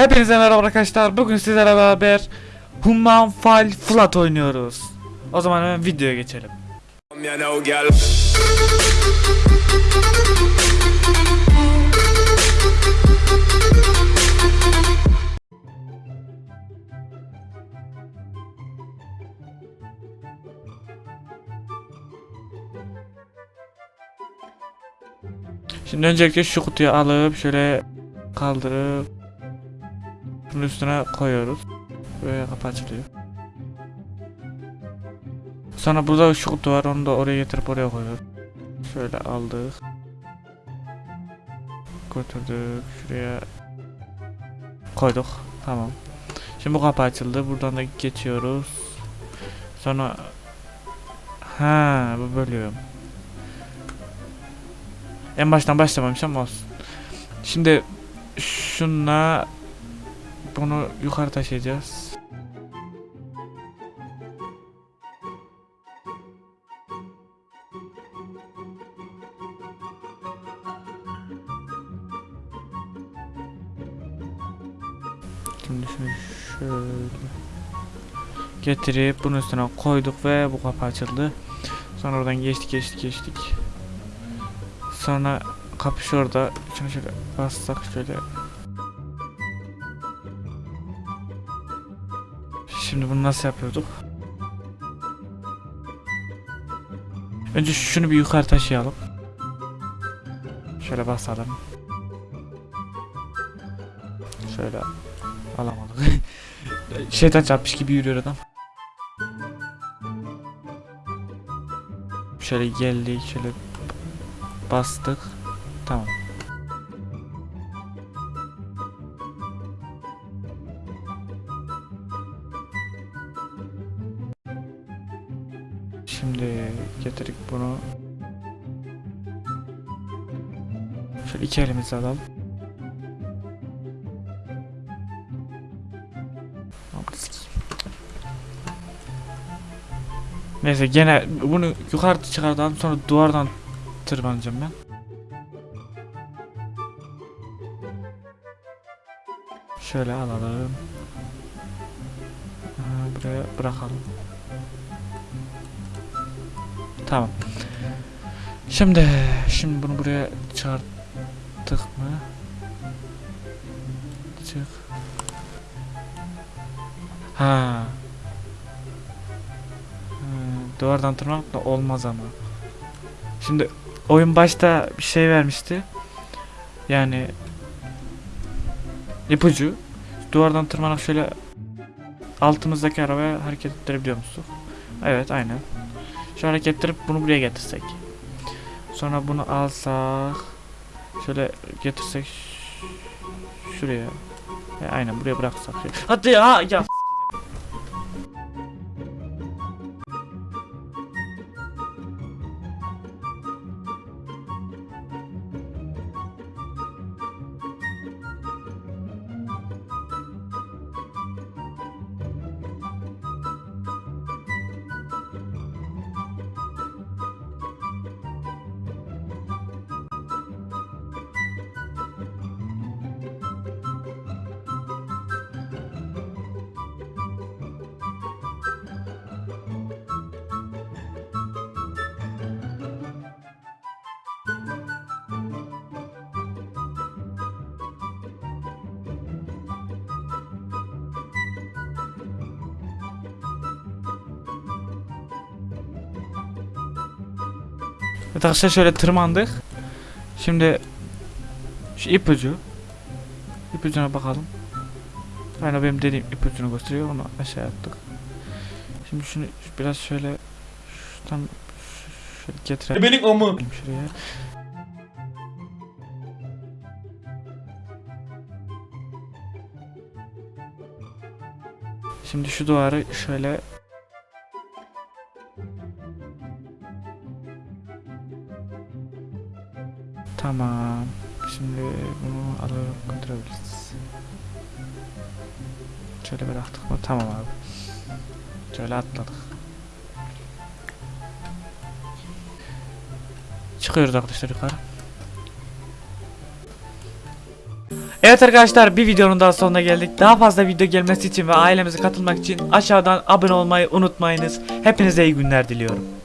Hepinize merhaba arkadaşlar. Bugün sizlerle beraber Human Fall Flat oynuyoruz. O zaman hemen videoya geçelim. Şimdi öncelikle şu kutuyu alıp şöyle kaldırıp bunun üstüne koyuyoruz. Böyle kapı açılıyor. Sonra burada kutu var onu da oraya getirip oraya koyuyoruz. Şöyle aldık. Götürdük şuraya koyduk. Tamam. Şimdi bu kapı açıldı. Buradan da geçiyoruz. Sonra ha bu bölüyorum. En baştan başlamamışım ama olsun. Şimdi şunla bunu yukarı taşıyacağız. Şimdi şöyle getirip bunun üstüne koyduk ve bu kapı açıldı. Sonra oradan geçtik geçtik geçtik. Sonra kapı şurada. Şunu şöyle bassak şöyle. Şimdi bunu nasıl yapıyorduk? Önce şunu bir yukarı taşıyalım. Şöyle basalım. Şöyle alamadık. Şeytan çarpmış gibi yürüyor adam. Şöyle geldik, şöyle bastık. Tamam. Şimdi getirdik bunu. Şöyle iki elimizi alalım. Neyse gene bunu yukarı çıkardan sonra duvardan tırmanacağım ben. Şöyle alalım. Buraya bırakalım. Tamam. Şimdi şimdi bunu buraya çıkarttık mı? Çık. Ha. Hmm, duvardan tırmanmak da olmaz ama. Şimdi oyun başta bir şey vermişti. Yani ipucu. Duvardan tırmanarak şöyle altımızdaki arabaya hareket ettirebiliyor musun? Evet aynen. Şu hareket ettirip bunu buraya getirsek. Sonra bunu alsak. Şöyle getirsek şuraya. E, aynen buraya bıraksak. Hadi ya ya. Evet arkadaşlar şöyle tırmandık. Şimdi şu ipucu. İpucuna bakalım. Aynen benim dediğim ipucunu gösteriyor. Onu aşağı attık. Şimdi şunu biraz şöyle şuradan şöyle getirelim. Benim amı. Şuraya. Şimdi şu duvarı şöyle Tamam. Şimdi bunu alıp götürebiliriz. Şöyle bıraktık mı? Tamam abi. Şöyle atladık. Çıkıyoruz arkadaşlar yukarı. Evet arkadaşlar bir videonun daha sonuna geldik. Daha fazla video gelmesi için ve ailemize katılmak için aşağıdan abone olmayı unutmayınız. Hepinize iyi günler diliyorum.